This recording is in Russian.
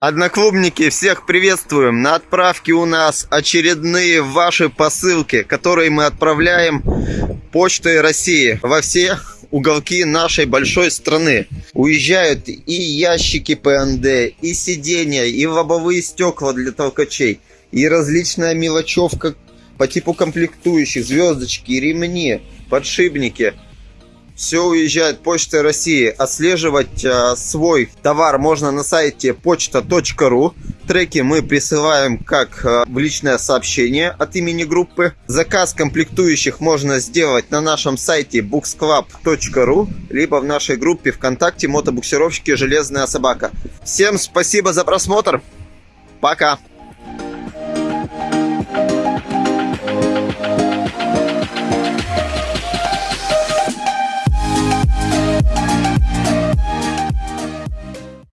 Одноклубники, всех приветствуем! На отправке у нас очередные ваши посылки, которые мы отправляем почтой России во все уголки нашей большой страны. Уезжают и ящики ПНД, и сиденья, и лобовые стекла для толкачей, и различная мелочевка по типу комплектующих, звездочки, ремни, подшипники. Все уезжает почтой России. Отслеживать э, свой товар можно на сайте почта.ру. Треки мы присылаем как э, в личное сообщение от имени группы. Заказ комплектующих можно сделать на нашем сайте booksclub.ru либо в нашей группе ВКонтакте мотобуксировщики «Железная собака». Всем спасибо за просмотр. Пока.